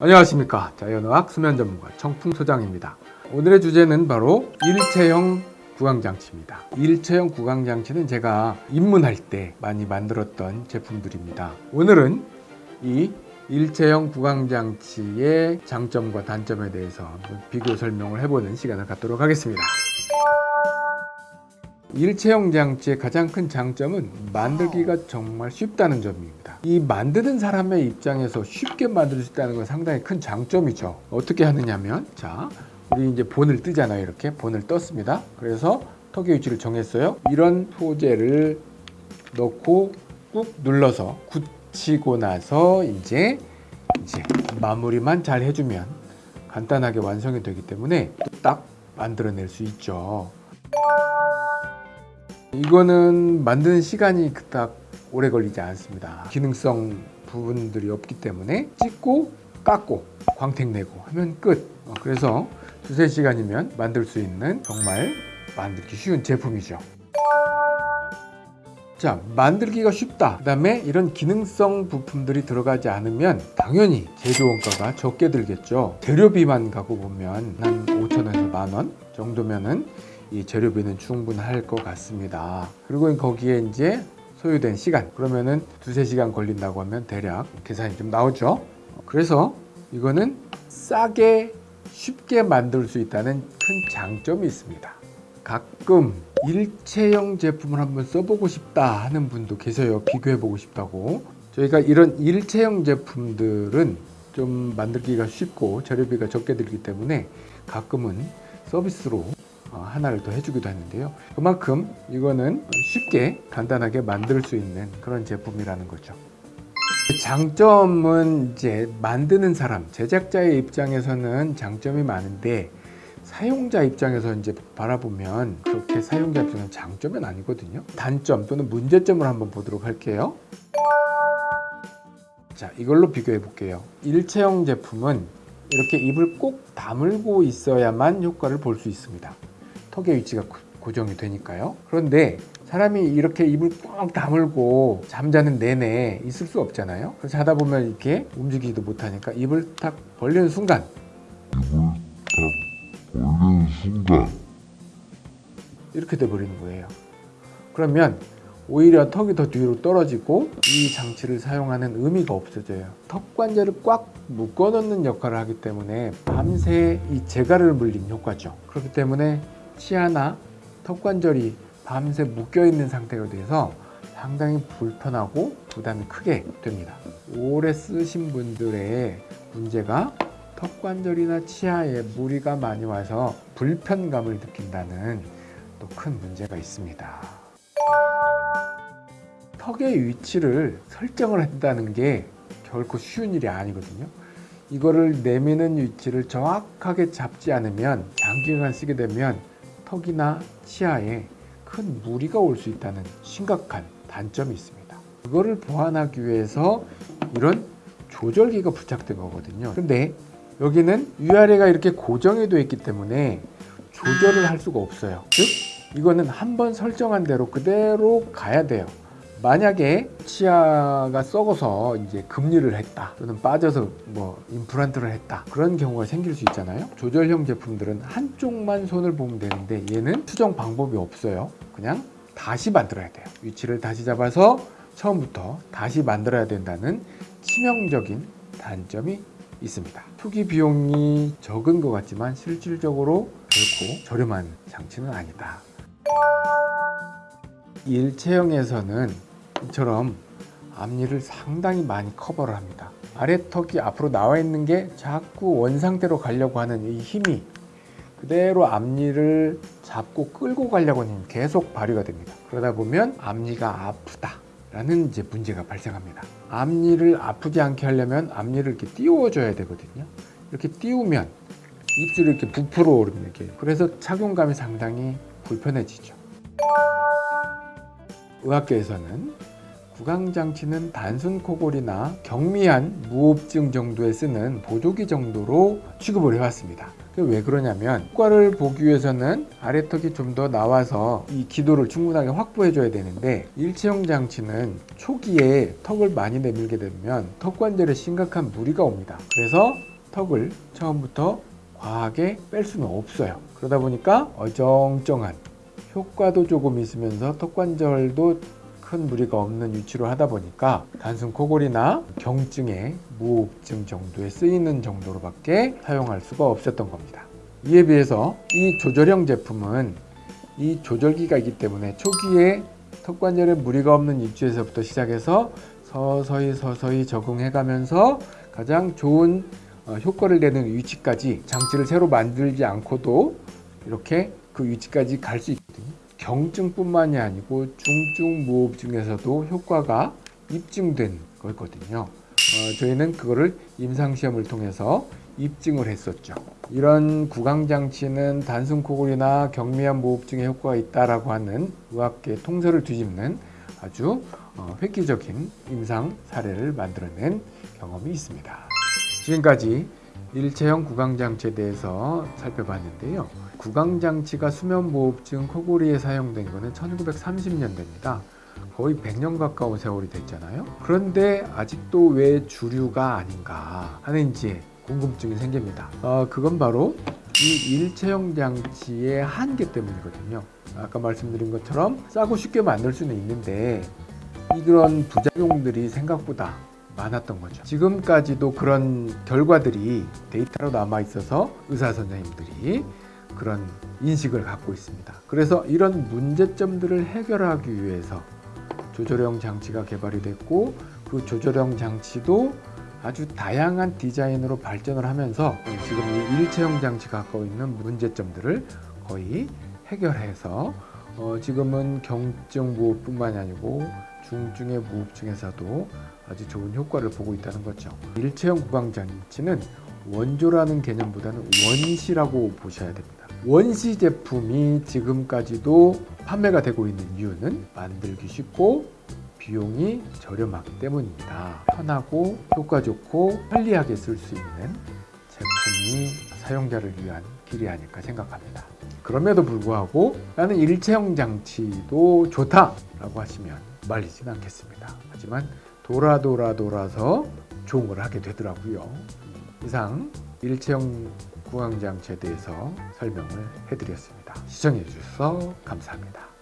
안녕하십니까. 자연어학 수면 전문가 청풍소장입니다. 오늘의 주제는 바로 일체형 구강장치입니다. 일체형 구강장치는 제가 입문할 때 많이 만들었던 제품들입니다. 오늘은 이 일체형 구강장치의 장점과 단점에 대해서 비교 설명을 해보는 시간을 갖도록 하겠습니다 일체형 장치의 가장 큰 장점은 만들기가 정말 쉽다는 점입니다. 이 만드는 사람의 입장에서 쉽게 만들 수 있다는 건 상당히 큰 장점이죠. 어떻게 하느냐면 자, 우리 이제 본을 뜨잖아요. 이렇게 본을 떴습니다. 그래서 턱의 위치를 정했어요. 이런 소재를 넣고 꾹 눌러서 굳히고 나서 이제 이제 마무리만 잘 해주면 간단하게 완성이 되기 때문에 딱 만들어낼 수 있죠. 이거는 만드는 시간이 그닥 오래 걸리지 않습니다. 기능성 부분들이 없기 때문에 찍고 깎고 광택 내고 하면 끝. 어, 그래서 두세 시간이면 만들 수 있는 정말 만들기 쉬운 제품이죠. 자 만들기가 쉽다. 그 다음에 이런 기능성 부품들이 들어가지 않으면 당연히 제조 원가가 적게 들겠죠. 재료비만 가고 보면 한 5천원에서 만원 정도면은 이 재료비는 충분할 것 같습니다. 그리고 거기에 이제 소요된 시간. 그러면은 두세 시간 걸린다고 하면 대략 계산이 좀 나오죠? 그래서 이거는 싸게 쉽게 만들 수 있다는 큰 장점이 있습니다. 가끔 일체형 제품을 한번 써보고 싶다 하는 분도 계세요. 비교해 보고 싶다고. 저희가 이런 일체형 제품들은 좀 만들기가 쉽고 재료비가 적게 들기 때문에 가끔은 서비스로 어, 하나를 더 해주기도 했는데요. 그만큼 이거는 쉽게 간단하게 만들 수 있는 그런 제품이라는 거죠. 장점은 이제 만드는 사람 제작자의 입장에서는 장점이 많은데 사용자 입장에서 이제 바라보면 그렇게 사용자 입장은 장점은 아니거든요. 단점 또는 문제점을 한번 보도록 할게요. 자 이걸로 비교해 볼게요. 일체형 제품은 이렇게 입을 꼭 다물고 있어야만 효과를 볼 수 있습니다 턱의 위치가 고정이 되니까요. 그런데 사람이 이렇게 입을 꽉 다물고 잠자는 내내 있을 수 없잖아요. 그래서 자다 보면 이렇게 움직이지도 못하니까 입을 탁 벌리는 순간. 걸리는 순간. 이렇게 돼 버리는 거예요. 그러면 오히려 턱이 더 뒤로 떨어지고 이 장치를 사용하는 의미가 없어져요. 턱 관절을 꽉 묶어 놓는 역할을 하기 때문에 밤새 이 재갈을 물린 효과죠. 그렇기 때문에 치아나 턱 관절이 밤새 묶여 있는 상태가 돼서 상당히 불편하고 부담이 크게 됩니다. 오래 쓰신 분들의 문제가 턱 관절이나 치아에 무리가 많이 와서 불편감을 느낀다는 또 큰 문제가 있습니다. 턱의 위치를 설정을 한다는 게 결코 쉬운 일이 아니거든요. 이거를 내미는 위치를 정확하게 잡지 않으면 장기간 쓰게 되면 턱이나 치아에 큰 무리가 올 수 있다는 심각한 단점이 있습니다. 그거를 보완하기 위해서 이런 조절기가 부착된 거거든요. 근데 여기는 위아래가 이렇게 고정이 되어 있기 때문에 조절을 할 수가 없어요. 즉 이거는 한번 설정한 대로 그대로 가야 돼요 만약에 치아가 썩어서 이제 금리를 했다 또는 빠져서 뭐 임플란트를 했다 그런 경우가 생길 수 있잖아요. 조절형 제품들은 한쪽만 손을 보면 되는데 얘는 수정 방법이 없어요. 그냥 다시 만들어야 돼요. 위치를 다시 잡아서 처음부터 다시 만들어야 된다는 치명적인 단점이 있습니다. 투기 비용이 적은 것 같지만 실질적으로 결코 저렴한 장치는 아니다. 일체형에서는 이처럼 앞니를 상당히 많이 커버를 합니다. 아래턱이 앞으로 나와 있는 게 자꾸 원상태로 가려고 하는 이 힘이 그대로 앞니를 잡고 끌고 가려고 하는 계속 발휘가 됩니다. 그러다 보면 앞니가 아프다 라는 이제 문제가 발생합니다. 앞니를 아프지 않게 하려면 앞니를 이렇게 띄워 줘야 되거든요. 이렇게 띄우면 입술이 이렇게 부풀어 오릅니다. 그래서 착용감이 상당히 불편해지죠. 의학계에서는 구강장치는 단순 코골이나 경미한 무호흡증 정도에 쓰는 보조기 정도로 취급을 해왔습니다 왜 그러냐면 효과를 보기 위해서는 아래턱이 좀 더 나와서 이 기도를 충분하게 확보해 줘야 되는데 일체형 장치는 초기에 턱을 많이 내밀게 되면 턱 관절에 심각한 무리가 옵니다. 그래서 턱을 처음부터 과하게 뺄 수는 없어요. 그러다 보니까 어정쩡한 효과도 조금 있으면서 턱 관절도 큰 무리가 없는 위치로 하다 보니까 단순 코골이나 경증의 무호흡증 정도에 쓰이는 정도로 밖에 사용할 수가 없었던 겁니다. 이에 비해서 이 조절형 제품은 이 조절기가 있기 때문에 초기에 턱관절에 무리가 없는 위치에서부터 시작해서 서서히 서서히 적응해 가면서 가장 좋은 어, 효과를 내는 위치까지 장치를 새로 만들지 않고도 이렇게 그 위치까지 갈 수 있거든요. 경증뿐만이 아니고 중증 무호흡증에서도 효과가 입증된 거거든요. 어, 저희는 그거를 임상시험을 통해서 입증을 했었죠. 이런 구강장치는 단순 코골이나 경미한 무호흡증에 효과가 있다라고 하는 의학계 통설을 뒤집는 아주 어, 획기적인 임상 사례를 만들어낸 경험이 있습니다. 지금까지 일체형 구강장치에 대해서 살펴봤는데요. 구강장치가 수면무호흡증 코골이에 사용된 것은 1930년대입니다. 거의 100년 가까운 세월이 됐잖아요. 그런데 아직도 왜 주류가 아닌가 하는 이제 궁금증이 생깁니다. 어, 그건 바로 이 일체형 장치의 한계 때문이거든요. 아까 말씀드린 것처럼 싸고 쉽게 만들 수는 있는데 이런 부작용들이 생각보다 많았던 거죠. 지금까지도 그런 결과들이 데이터로 남아 있어서 의사 선생님들이 그런 인식을 갖고 있습니다. 그래서 이런 문제점들을 해결하기 위해서 조절형 장치가 개발이 됐고 그 조절형 장치도 아주 다양한 디자인으로 발전을 하면서 지금 이 일체형 장치가 갖고 있는 문제점들을 거의 해결해서 어 지금은 경증 무호흡뿐만이 아니고 중증의 무호흡증에서도 아주 좋은 효과를 보고 있다는 거죠. 일체형 구강장치는 원조라는 개념보다는 원시라고 보셔야 됩니다. 원시 제품이 지금까지도 판매가 되고 있는 이유는 만들기 쉽고 비용이 저렴하기 때문입니다. 편하고 효과 좋고 편리하게 쓸 수 있는 제품이 사용자를 위한 길이 아닐까 생각합니다. 그럼에도 불구하고 나는 일체형 장치도 좋다라고 하시면 말리진 않겠습니다. 하지만 돌아 돌아 돌아서 걸 하게 되더라고요. 이상 일체형 구강장치에 대해서 설명을 해드렸습니다. 시청해 주셔서 감사합니다.